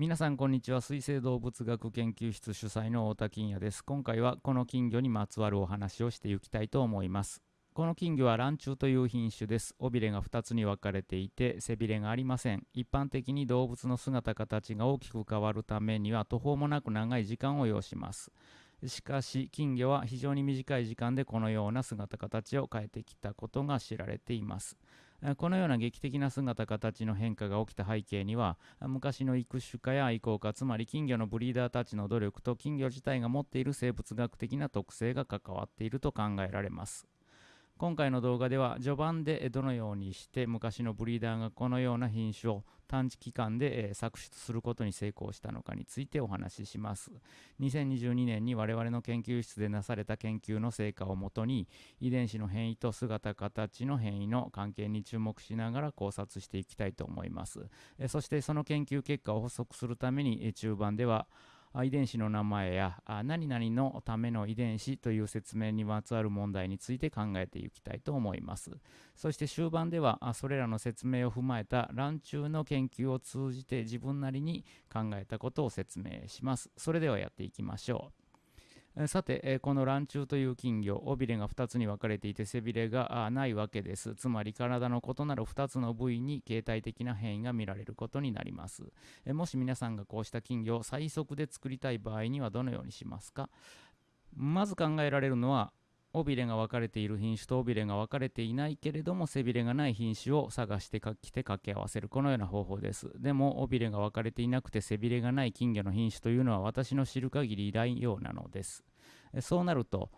皆さんこんにちは。水生動物学研究室主催の太田金也です。今回はこの金魚にまつわるお話をしていきたいと思います。この金魚はランチュウという品種です。尾びれが2つに分かれていて背びれがありません。一般的に動物の姿形が大きく変わるためには途方もなく長い時間を要します。しかし金魚は非常に短い時間でこのような姿形を変えてきたことが知られています。このような劇的な姿形の変化が起きた背景には昔の育種家や愛好家つまり金魚のブリーダーたちの努力と金魚自体が持っている生物学的な特性が関わっていると考えられます。今回の動画では序盤でどのようにして昔のブリーダーがこのような品種を短期間で作出することに成功したのかについてお話しします。2022年に我々の研究室でなされた研究の成果をもとに遺伝子の変異と姿形の変異の関係に注目しながら考察していきたいと思います。そしてその研究結果を補足するために中盤では遺伝子の名前や何々のための遺伝子という説明にまつわる問題について考えていきたいと思います。そして終盤ではそれらの説明を踏まえた卵中の研究を通じて自分なりに考えたことを説明します。それではやっていきましょう。さて、この卵虫という金魚、尾びれが2つに分かれていて背びれがないわけです。つまり体の異なる2つの部位に形態的な変異が見られることになります。もし皆さんがこうした金魚を最速で作りたい場合にはどのようにしますか？まず考えられるのは尾びれが分かれている品種と尾びれが分かれていないけれども背びれがない品種を探してきて掛け合わせるこのような方法です。でも尾びれが分かれていなくて背びれがない金魚の品種というのは私の知る限りいないようなのです。そうなると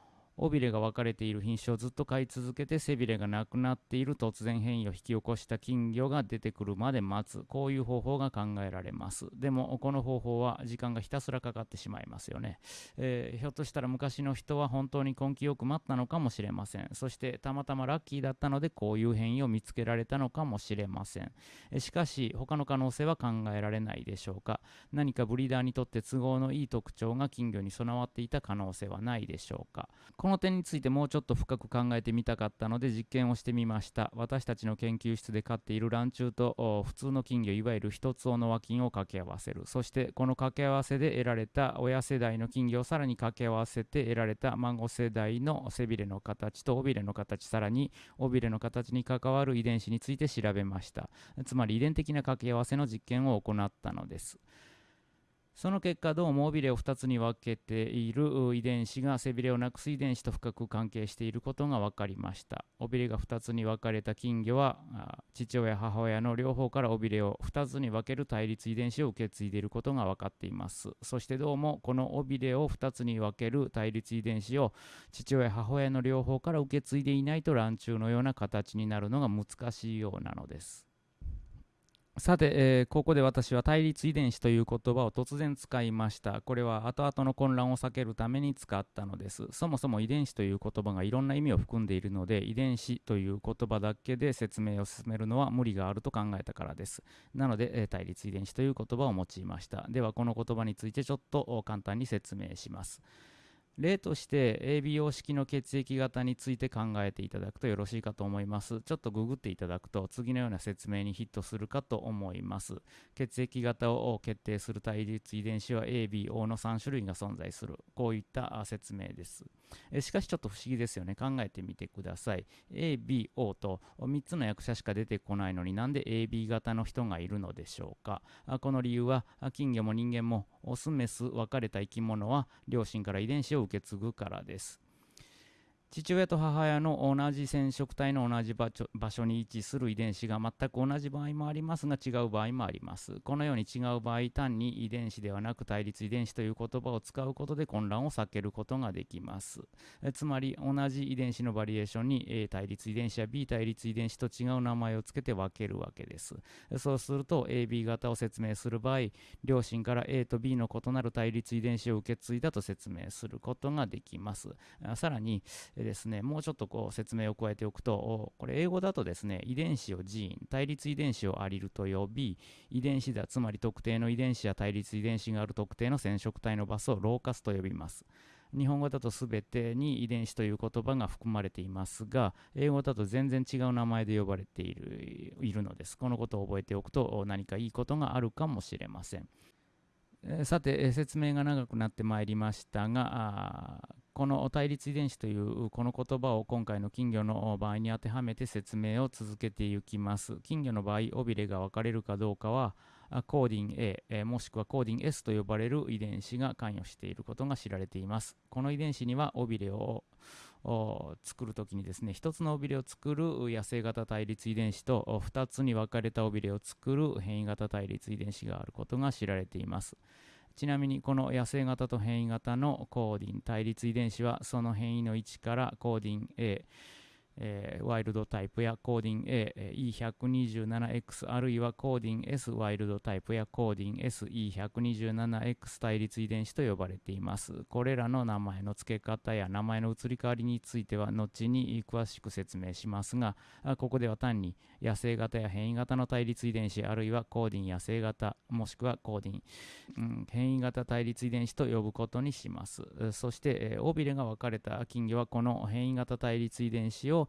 尾びれが分かれている品種をずっと飼い続けて背びれがなくなっている突然変異を引き起こした金魚が出てくるまで待つ。こういう方法が考えられます。でもこの方法は時間がひたすらかかってしまいますよね、えー、ひょっとしたら昔の人は本当に根気よく待ったのかもしれません。そしてたまたまラッキーだったのでこういう変異を見つけられたのかもしれません。しかし他の可能性は考えられないでしょうか。何かブリーダーにとって都合のいい特徴が金魚に備わっていた可能性はないでしょうか。このこの点についてもうちょっと深く考えてみたかったので実験をしてみました。私たちの研究室で飼っている卵虫と普通の金魚いわゆる一つ尾の和金を掛け合わせる。そしてこの掛け合わせで得られた親世代の金魚をさらに掛け合わせて得られた孫世代の背びれの形と尾びれの形さらに尾びれの形に関わる遺伝子について調べました。つまり遺伝的な掛け合わせの実験を行ったのです。その結果どうも尾びれを2つに分けている遺伝子が背びれをなくす遺伝子と深く関係していることが分かりました。尾びれが2つに分かれた金魚は父親母親の両方から尾びれを2つに分ける対立遺伝子を受け継いでいることが分かっています。そしてどうもこの尾びれを2つに分ける対立遺伝子を父親母親の両方から受け継いでいないと卵虫のような形になるのが難しいようなのです。さて、えー、ここで私は対立遺伝子という言葉を突然使いました。これは後々の混乱を避けるために使ったのです。そもそも遺伝子という言葉がいろんな意味を含んでいるので、遺伝子という言葉だけで説明を進めるのは無理があると考えたからです。なので、えー、対立遺伝子という言葉を用いました。では、この言葉についてちょっと簡単に説明します。例として ABO 式の血液型について考えていただくとよろしいかと思います。ちょっとググっていただくと次のような説明にヒットするかと思います。血液型を決定する対立遺伝子は ABO の3種類が存在する。こういった説明です。しかしちょっと不思議ですよね。考えてみてください。ABO と3つの役者しか出てこないのになんで AB 型の人がいるのでしょうか。この理由は金魚も人間もオスメス分かれた生き物は両親から遺伝子を受け継ぐからです。父親と母親の同じ染色体の同じ場所に位置する遺伝子が全く同じ場合もありますが違う場合もあります。このように違う場合単に遺伝子ではなく対立遺伝子という言葉を使うことで混乱を避けることができます。つまり同じ遺伝子のバリエーションに A 対立遺伝子や B 対立遺伝子と違う名前を付けて分けるわけです。そうすると AB 型を説明する場合両親から A と B の異なる対立遺伝子を受け継いだと説明することができます。さらにでですね、もうちょっとこう説明を加えておくと、これ英語だとですね、遺伝子をジーン、対立遺伝子をアリルと呼び、遺伝子だ、つまり特定の遺伝子や対立遺伝子がある特定の染色体のバスをローカスと呼びます。日本語だと全てに遺伝子という言葉が含まれていますが、英語だと全然違う名前で呼ばれているいるのです。このことを覚えておくと何かいいことがあるかもしれません。さて、説明が長くなってまいりましたがこの対立遺伝子というこの言葉を今回の金魚の場合に当てはめて説明を続けていきます。金魚の場合尾びれが分かれるかどうかはコーディン A、もしくはコーディン S と呼ばれる遺伝子が関与していることが知られています。この遺伝子には尾びれを作るときにですね1つの尾びれを作る野生型対立遺伝子と2つに分かれた尾びれを作る変異型対立遺伝子があることが知られています。ちなみにこの野生型と変異型のコーディン対立遺伝子はその変異の位置からコーディン A えー、ワイルドタイプやコーディン A、E127X あるいはコーディン S ワイルドタイプやコーディン SE127X 対立遺伝子と呼ばれています。これらの名前の付け方や名前の移り変わりについては後に詳しく説明しますが、ここでは単に野生型や変異型の対立遺伝子あるいはコーディン野生型もしくはコーディン、うん、変異型対立遺伝子と呼ぶことにします。そして、えー、尾びれが分かれた金魚はこの変異型対立遺伝子を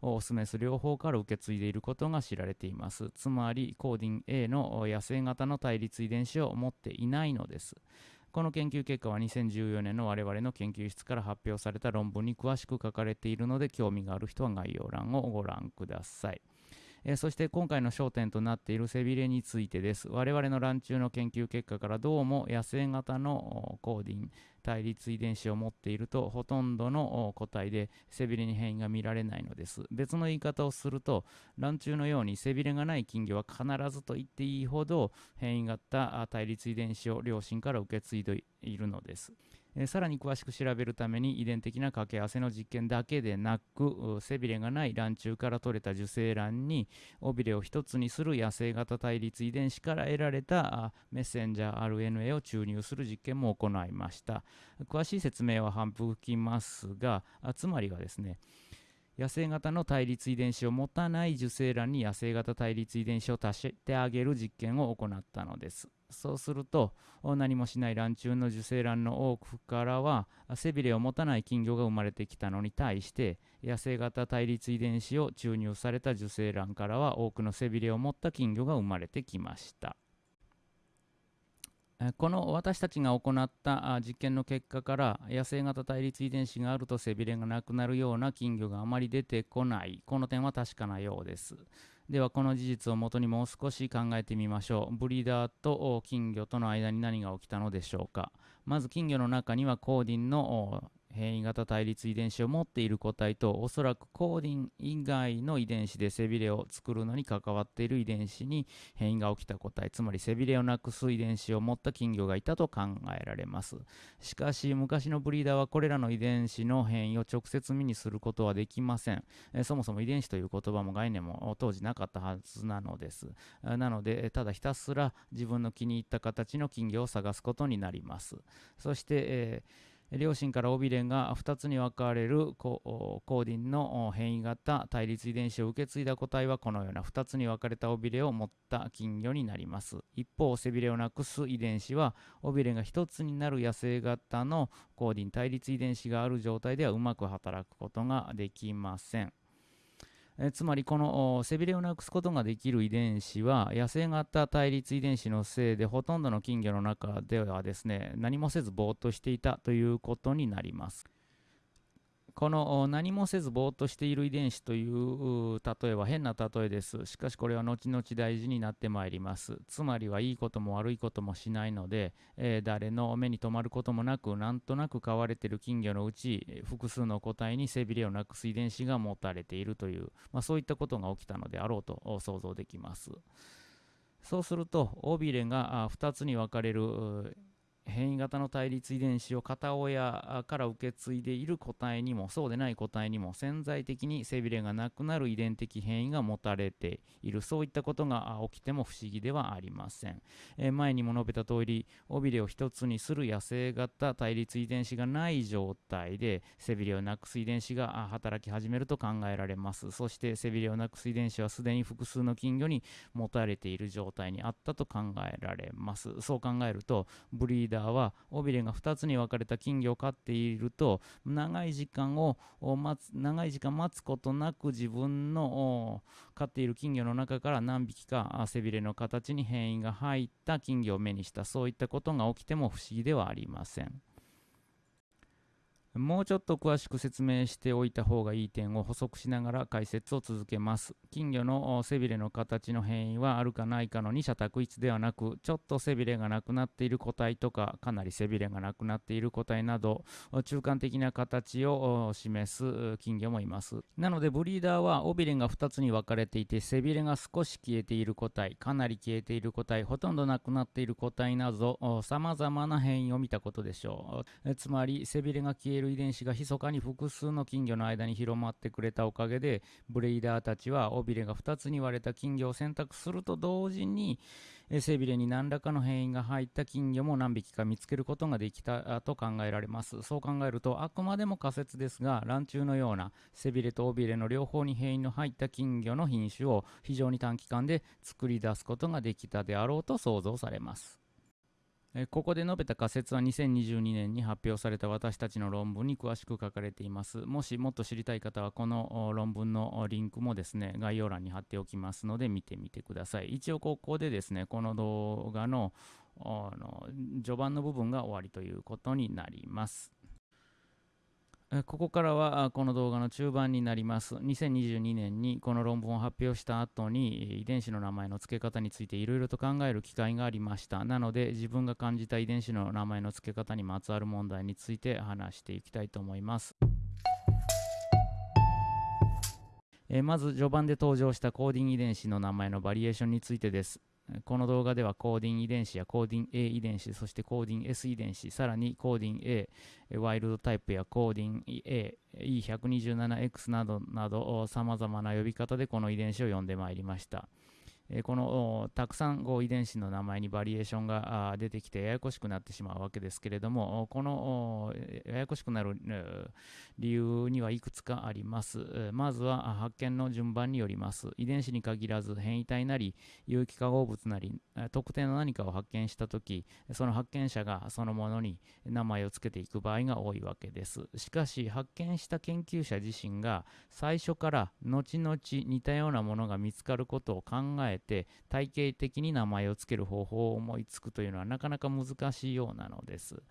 オスメス両方から受け継いでいることが知られています。つまり、コーディン A の野生型の対立遺伝子を持っていないのです。この研究結果は2014年の我々の研究室から発表された論文に詳しく書かれているので興味がある人は概要欄をご覧ください。えー、そして今回の焦点となっている背びれについてです。我々の卵中の研究結果からどうも野生型のコーディン対立遺伝子を持っているとほとんどの個体で背びれに変異が見られないのです。別の言い方をすると卵中のように背びれがない金魚は必ずと言っていいほど変異型対立遺伝子を両親から受け継いでいるのです。えさらに詳しく調べるために遺伝的な掛け合わせの実験だけでなく背びれがない卵中から取れた受精卵に尾びれを一つにする野生型対立遺伝子から得られたメッセンジャー RNA を注入する実験も行いました。詳しい説明は反復きますがつまりはですね野生型の対立遺伝子を持たない受精卵に野生型対立遺伝子を足してあげる実験を行ったのです。そうすると何もしない卵中の受精卵の多くからは背びれを持たない金魚が生まれてきたのに対して野生型対立遺伝子を注入された受精卵からは多くの背びれを持った金魚が生まれてきました。この私たちが行った実験の結果から野生型対立遺伝子があると背びれがなくなるような金魚があまり出てこない。この点は確かなようです。ではこの事実をもとにもう少し考えてみましょう。ブリーダーと金魚との間に何が起きたのでしょうか。まず金魚の中にはコーディンの変異型対立遺伝子を持っている個体とおそらくコーディン以外の遺伝子で背びれを作るのに関わっている遺伝子に変異が起きた個体つまり背びれをなくす遺伝子を持った金魚がいたと考えられます。しかし昔のブリーダーはこれらの遺伝子の変異を直接目にすることはできません。そもそも遺伝子という言葉も概念も当時なかったはずなのです。なのでただひたすら自分の気に入った形の金魚を探すことになります。そして、えー両親から尾びれが2つに分かれるコーディンの変異型対立遺伝子を受け継いだ個体はこのような2つに分かれた尾びれを持った金魚になります。一方背びれをなくす遺伝子は尾びれが1つになる野生型のコーディン対立遺伝子がある状態ではうまく働くことができません。えつまりこの背びれをなくすことができる遺伝子は野生型対立遺伝子のせいでほとんどの金魚の中ではですね何もせずぼーっとしていたということになります。この何もせずぼーっとしている遺伝子という例えは変な例えです。しかしこれは後々大事になってまいります。つまりはいいことも悪いこともしないので、えー、誰の目に留まることもなく、なんとなく飼われている金魚のうち、複数の個体に背びれをなくす遺伝子が持たれているという、まあ、そういったことが起きたのであろうと想像できます。そうすると、尾びれが2つに分かれる変異型の対立遺伝子を片親から受け継いでいる個体にもそうでない個体にも潜在的に背びれがなくなる遺伝的変異が持たれているそういったことが起きても不思議ではありません、えー、前にも述べた通り尾びれを一つにする野生型対立遺伝子がない状態で背びれをなくす遺伝子が働き始めると考えられます。そして背びれをなくす遺伝子はすでに複数の金魚に持たれている状態にあったと考えられます。そう考えるとブリーダーダーは尾びれが2つに分かれた金魚を飼っていると長い時間を待つ長い時間待つことなく自分の飼っている金魚の中から何匹か背びれの形に変異が入った金魚を目にしたそういったことが起きても不思議ではありません。もうちょっと詳しく説明しておいた方がいい点を補足しながら解説を続けます。金魚の背びれの形の変異はあるかないかの二者択一ではなく、ちょっと背びれがなくなっている個体とか、かなり背びれがなくなっている個体など、中間的な形を示す金魚もいます。なので、ブリーダーは尾びれが2つに分かれていて、背びれが少し消えている個体、かなり消えている個体、ほとんどなくなっている個体など、様々な変異を見たことでしょう。つまり、背びれが消える遺伝子が密かに複数の金魚の間に広まってくれたおかげでブレイダーたちは尾びれが2つに割れた金魚を選択すると同時に背びれに何らかの変異が入った金魚も何匹か見つけることができたと考えられますそう考えるとあくまでも仮説ですが卵中のような背びれと尾びれの両方に変異の入った金魚の品種を非常に短期間で作り出すことができたであろうと想像されますここで述べた仮説は2022年に発表された私たちの論文に詳しく書かれています。もしもっと知りたい方はこの論文のリンクもですね、概要欄に貼っておきますので見てみてください。一応ここでですね、この動画のの序盤の部分が終わりということになります。ここからはこの動画の中盤になります。2022年にこの論文を発表した後に遺伝子の名前の付け方についていろいろと考える機会がありました。なので自分が感じた遺伝子の名前の付け方にまつわる問題について話していきたいと思います。えまず序盤で登場したコーディング遺伝子の名前のバリエーションについてです。この動画ではコーディン遺伝子やコーディン A 遺伝子、そしてコーディン S 遺伝子、さらにコーディン A、ワイルドタイプやコーディン A、E127X などなど様々な呼び方でこの遺伝子を呼んでまいりました。えこのたくさんこう遺伝子の名前にバリエーションが出てきてややこしくなってしまうわけですけれどもこのややこしくなる理由にはいくつかあります。まずは発見の順番によります。遺伝子に限らず変異体なり有機化合物なり特定の何かを発見したときその発見者がそのものに名前を付けていく場合が多いわけです。しかし発見した研究者自身が最初から後々似たようなものが見つかることを考ええて体系的に名前を付ける方法を思いつくというのはなかなか難しいようなのです。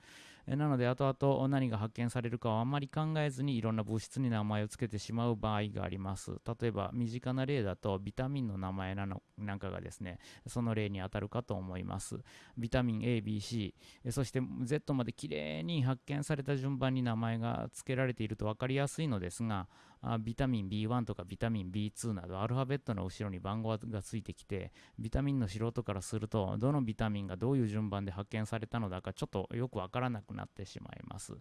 なので後々何が発見されるかはあんまり考えずにいろんな物質に名前を付けてしまう場合があります。例えば身近な例だとビタミンの名前なのなんかがですね、その例に当たるかと思います。ビタミン A、B、C、そして Z まできれいに発見された順番に名前が付けられていると分かりやすいのですが、あビタミン B1 とかビタミン B2 などアルファベットの後ろに番号がついてきてビタミンの素人からするとどのビタミンがどういう順番で発見されたのだかちょっとよくわからなくなってしまいます。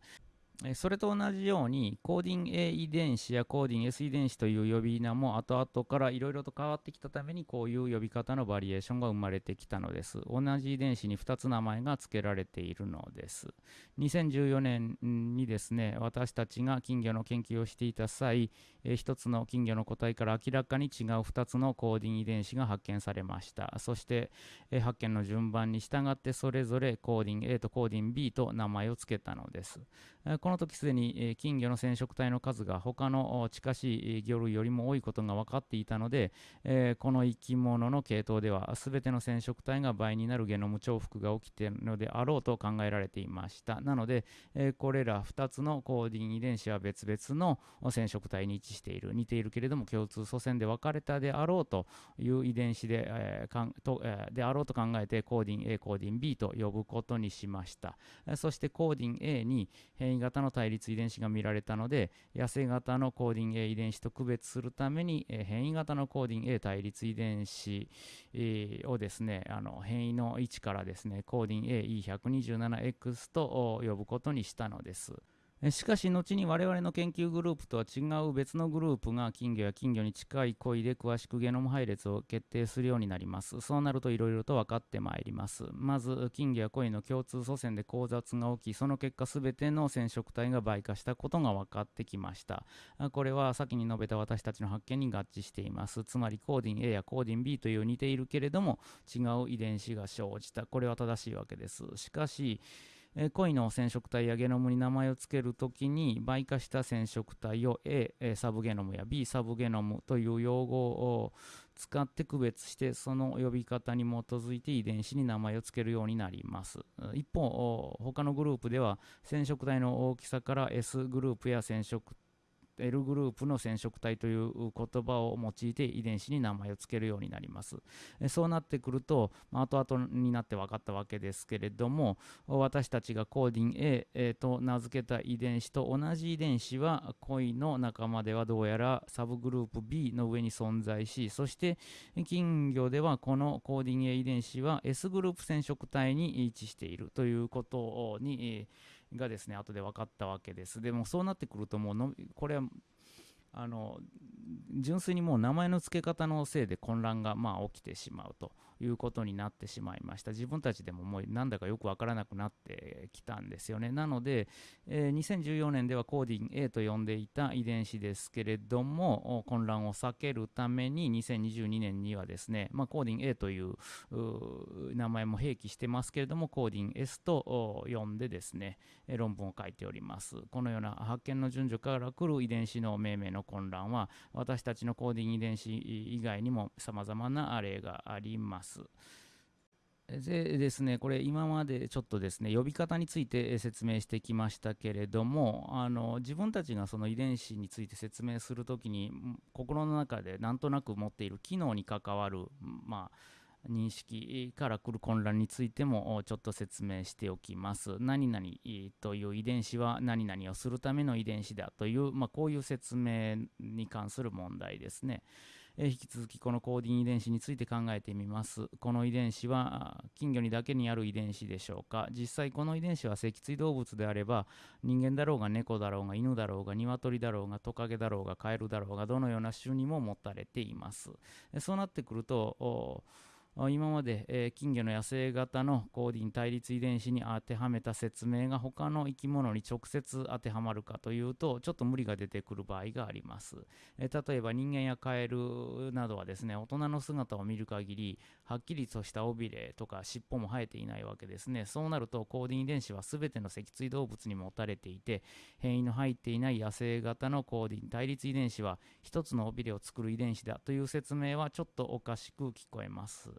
それと同じようにコーディン A 遺伝子やコーディン S 遺伝子という呼び名も後々からいろいろと変わってきたためにこういう呼び方のバリエーションが生まれてきたのです。同じ遺伝子に2つ名前が付けられているのです。2014年にですね、私たちが金魚の研究をしていた際、1つの金魚の個体から明らかに違う2つのコーディン遺伝子が発見されました。そして、発見の順番に従ってそれぞれコーディン A とコーディン B と名前を付けたのです。この時すでに金魚の染色体の数が他の近しい魚類よりも多いことが分かっていたので、この生き物の系統では全ての染色体が倍になるゲノム重複が起きているのであろうと考えられていました。なので、これら2つのコーディン遺伝子は別々の染色体に位置している、似ているけれども共通祖先で分かれたであろうという遺伝子で,、ええであろうと考えてコーディン A、コーディン B と呼ぶことにしました。そしてコーディン A に変異異型の対立遺伝子が見られたので、痩せ型のコーディン A 遺伝子と区別するために、え変異型のコーディン A 対立遺伝子、をですね、あの変異の位置からですね、コーディン AE127X と呼ぶことにしたのです。しかし後に我々の研究グループとは違う別のグループが金魚や金魚に近い恋で詳しくゲノム配列を決定するようになります。そうなるといろいろと分かってまいります。まず金魚や恋の共通祖先で交雑が起き、その結果全ての染色体が倍化したことが分かってきました。これは先に述べた私たちの発見に合致しています。つまりコーディン A やコーディン B という似ているけれども違う遺伝子が生じた。これは正しいわけです。しかし、えー、鯉の染色体やゲノムに名前を付けるときに倍化した染色体を A、サブゲノムや B サブゲノムという用語を使って区別してその呼び方に基づいて遺伝子に名前を付けるようになります。一方他のグループでは染色体の大きさから S グループや染色体 L グループの染色体という言葉を用いて遺伝子に名前を付けるようになります。そうなってくると、後々になって分かったわけですけれども、私たちがコーディン A と名付けた遺伝子と同じ遺伝子は恋の仲間ではどうやらサブグループ B の上に存在し、そして金魚ではこのコーディン A 遺伝子は S グループ染色体に位置しているということに、がですね後で分かったわけです。でもそうなってくるともうのこれはあの純粋にもう名前の付け方のせいで混乱がまあ起きてしまうと。いうことになってしまいました。自分たちでももうなんだかよくわからなくなってきたんですよね。なので、えー、2014年ではコーディン A と呼んでいた遺伝子ですけれども、混乱を避けるために2022年にはですね、まあ、コーディン A という名前も併記してますけれども、コーディン S と呼んでですね、論文を書いております。このような発見の順序から来る遺伝子の命名の混乱は、私たちのコーディン遺伝子以外にも様々な例があります。。でですね、これ今までちょっとですね、呼び方について説明してきましたけれども、あの自分たちがその遺伝子について説明するときに、心の中でなんとなく持っている機能に関わる、まあ、認識から来る混乱についてもちょっと説明しておきます。何々という遺伝子は何々をするための遺伝子だという、まあ、こういう説明に関する問題ですね。え引き続きこのコーディン遺伝子について考えてみます。この遺伝子は金魚にだけにある遺伝子でしょうか実際この遺伝子は脊椎動物であれば人間だろうが猫だろうが犬だろうが鶏だろうがトカゲだろうがカエルだろうがどのような種にも持たれています。そうなってくると今まで、えー、金魚の野生型のコーディン対立遺伝子に当てはめた説明が他の生き物に直接当てはまるかというとちょっと無理が出てくる場合があります、えー、例えば人間やカエルなどはですね大人の姿を見る限りはっきりとした尾びれとか尻尾も生えていないわけですね。そうなるとコーディン遺伝子は全ての脊椎動物に持たれていて変異の入っていない野生型のコーディン対立遺伝子は一つの尾びれを作る遺伝子だという説明はちょっとおかしく聞こえます。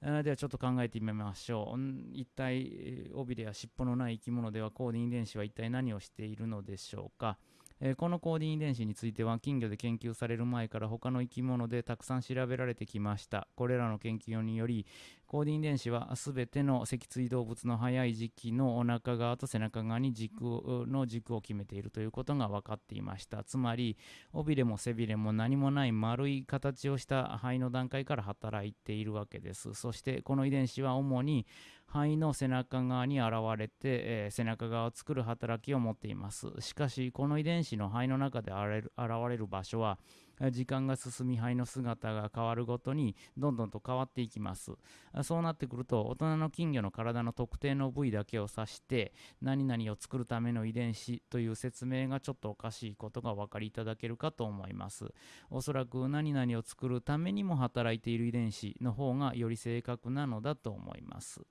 ではちょっと考えてみましょう。一体、尾びれや尻尾のない生き物ではコーディン遺伝子は一体何をしているのでしょうか？えー、このコーディン遺伝子については金魚で研究される前から他の生き物でたくさん調べられてきました。これらの研究によりコーディン遺伝子は全ての脊椎動物の早い時期のお腹側と背中側に軸の軸を決めているということが分かっていました。つまり尾びれも背びれも何もない丸い形をした肺の段階から働いているわけです。そしてこの遺伝子は主に肺の背中側に現れて、えー、背中側を作る働きを持っています。しかし、この遺伝子の肺の中で現れる場所は、時間が進み肺の姿が変わるごとにどんどんと変わっていきます。そうなってくると大人の金魚の体の特定の部位だけを指して何々を作るための遺伝子という説明がちょっとおかしいことがお分かりいただけるかと思います。おそらく何々を作るためにも働いている遺伝子の方がより正確なのだと思います。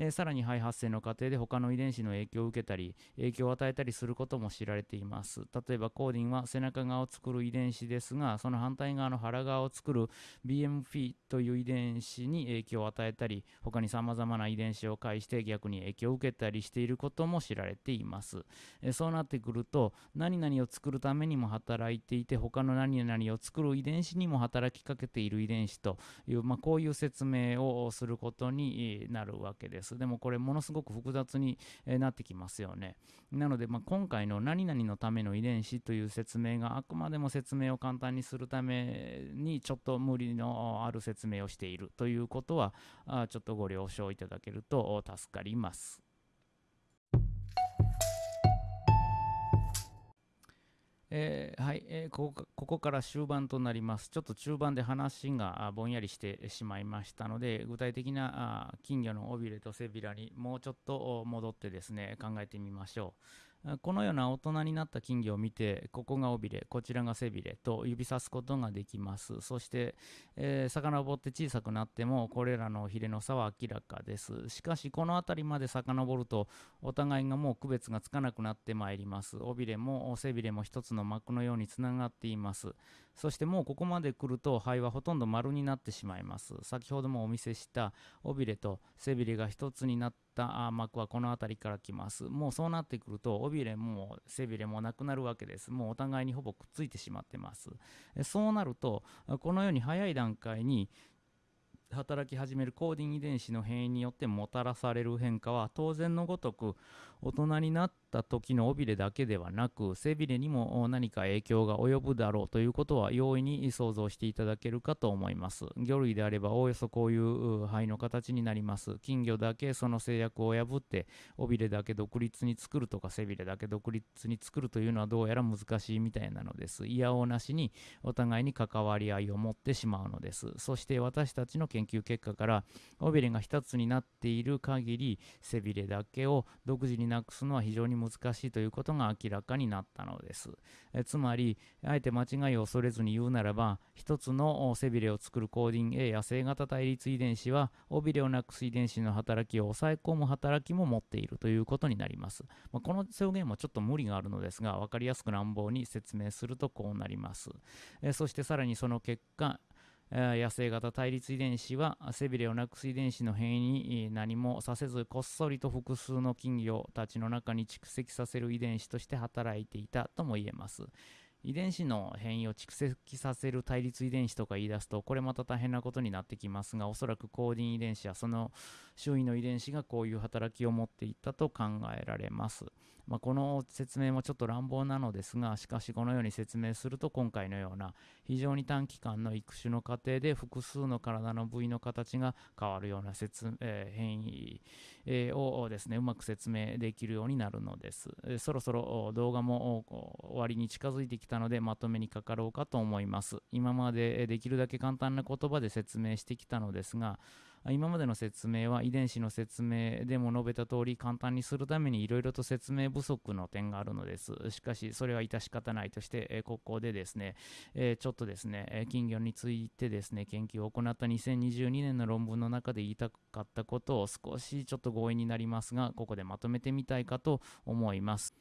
えー、さらに肺発生の過程で他の遺伝子の影響を受けたり影響を与えたりすることも知られています例えばコーディンは背中側を作る遺伝子ですがその反対側の腹側を作る BMP という遺伝子に影響を与えたり他に様々な遺伝子を介して逆に影響を受けたりしていることも知られています、えー、そうなってくると何々を作るためにも働いていて他の何々を作る遺伝子にも働きかけている遺伝子という、まあ、こういう説明をすることになるわけです。。でもこれものすごく複雑になってきますよね。なので、まあ、今回の何々のための遺伝子という説明があくまでも説明を簡単にするためにちょっと無理のある説明をしているということはちょっとご了承いただけると助かります。えー、はい、えー、ここここから終盤となります。ちょっと中盤で話がぼんやりしてしまいましたので、具体的な金魚の尾びれと背びらにもうちょっと戻ってですね、考えてみましょうこのような大人になった金魚を見て、ここが尾びれ、こちらが背びれと指さすことができます。そして、えー、遡って小さくなっても、これらのヒレの差は明らかです。しかし、この辺りまで遡ると、お互いがもう区別がつかなくなってまいります。尾びれも背びれも一つの膜のようにつながっています。そしてもうここまで来ると、肺はほとんど丸になってしまいます。先ほどもお見せした尾びれと背びれが一つになってった膜はこの辺りから来ます。もうそうなってくると、尾びれも背びれもなくなるわけです。もうお互いにほぼくっついてしまってます。そうなると、このように早い段階に働き始めるコーディン遺伝子の変異によってもたらされる変化は当然のごとく大人になった時の尾びれだけではなく背びれにも何か影響が及ぶだろうということは容易に想像していただけるかと思います。魚類であればおおよそこういう肺の形になります。金魚だけその制約を破って尾びれだけ独立に作るとか背びれだけ独立に作るというのはどうやら難しいみたいなのです。いやおなしにお互いに関わり合いを持ってしまうのです。そして私たちの研究結果から尾びれが一つになっている限り背びれだけを独自になくすのは非常に難しいということが明らかになったのです。えつまり、あえて間違いを恐れずに言うならば、一つの背びれを作るコーディン A や正型対立遺伝子は、尾びれをなくす遺伝子の働きを抑え込む働きも持っているということになります。まあ、この表現もちょっと無理があるのですが、分かりやすく乱暴に説明するとこうなります。えそしてさらにその結果、野生型対立遺伝子は背びれをなくす遺伝子の変異に何もさせずこっそりと複数の金魚たちの中に蓄積させる遺伝子として働いていたとも言えます。遺伝子の変異を蓄積させる対立遺伝子とか言い出すとこれまた大変なことになってきますがおそらくコーディン遺伝子やその周囲の遺伝子がこういう働きを持っていったと考えられます。まあ、この説明もちょっと乱暴なのですがしかしこのように説明すると今回のような非常に短期間の育種の過程で複数の体の部位の形が変わるような説、えー、変異、えー、をですねうまく説明できるようになるのです、えー、そろそろ動画も終わりに近づいてきたのでまとめにかかろうかと思います。今までできるだけ簡単な言葉で説明してきたのですが今までの説明は遺伝子の説明でも述べた通り簡単にするためにいろいろと説明不足の点があるのです。しかし、それは致し方ないとして、ここでですね、ちょっとですね、金魚についてですね、研究を行った2022年の論文の中で言いたかったことを少しちょっと強引になりますが、ここでまとめてみたいかと思います。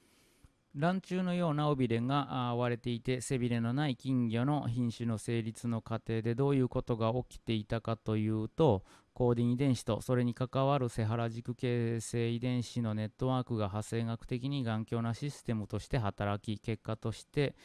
卵虫のような尾びれが割れていて背びれのない金魚の品種の成立の過程でどういうことが起きていたかというとコーディン遺伝子とそれに関わるセハラ軸形成遺伝子のネットワークが派生学的に頑強なシステムとして働き結果として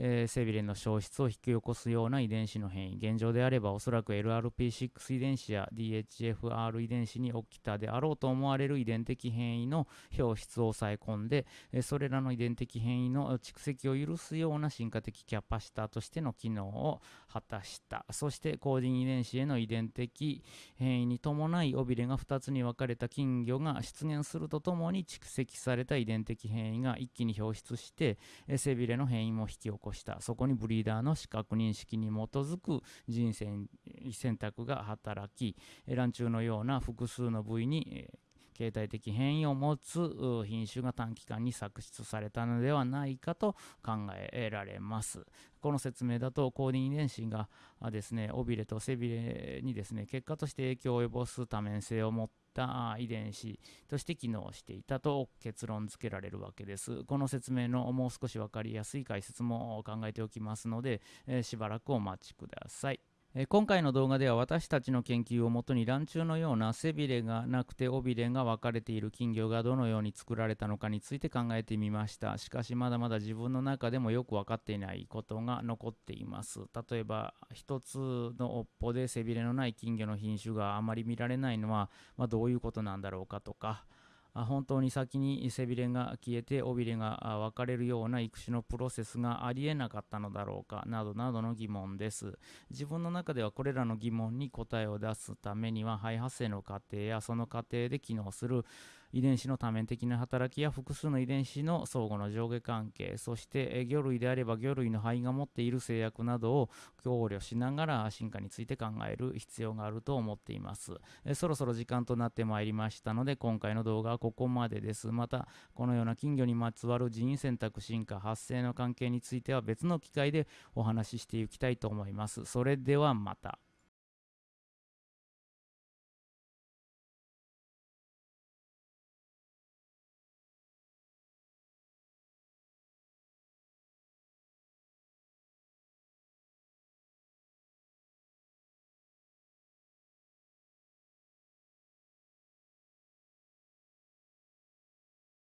えー、背びれの消失を引き起こすような遺伝子の変異。現状であればおそらく LRP6 遺伝子や DHFR 遺伝子に起きたであろうと思われる遺伝的変異の表出を抑え込んで、えー、それらの遺伝的変異の蓄積を許すような進化的キャパシタとしての機能を果たした。そしてコーディン遺伝子への遺伝的変異に伴い尾びれが2つに分かれた金魚が出現するとともに蓄積された遺伝的変異が一気に表出して、えー、背びれの変異も引き起こしたそこにブリーダーの視覚認識に基づく人選選択が働き卵虫のような複数の部位に形態的変異を持つ品種が短期間に作出されたのではないかと考えられます。この説明だとコーディン遺伝子がですね尾びれと背びれにですね結果として影響を及ぼす多面性を持った遺伝子として機能していたと結論付けられるわけです。この説明のもう少し分かりやすい解説も考えておきますので、えしばらくお待ちください。え今回の動画では私たちの研究をもとに卵虫のような背びれがなくて尾びれが分かれている金魚がどのように作られたのかについて考えてみました。しかしまだまだ自分の中でもよく分かっていないことが残っています。例えば一つの尾っぽで背びれのない金魚の品種があまり見られないのは、まあ、どういうことなんだろうかとか本当に先に背びれが消えて尾びれが分かれるような育種のプロセスがありえなかったのだろうかなどなどの疑問です。自分の中ではこれらの疑問に答えを出すためには肺発生の過程やその過程で機能する。遺伝子の多面的な働きや複数の遺伝子の相互の上下関係そして魚類であれば魚類の肺が持っている制約などを考慮しながら進化について考える必要があると思っていますそろそろ時間となってまいりましたので今回の動画はここまでです。また、このような金魚にまつわる人為選択進化発生の関係については別の機会でお話ししていきたいと思います。それではまた。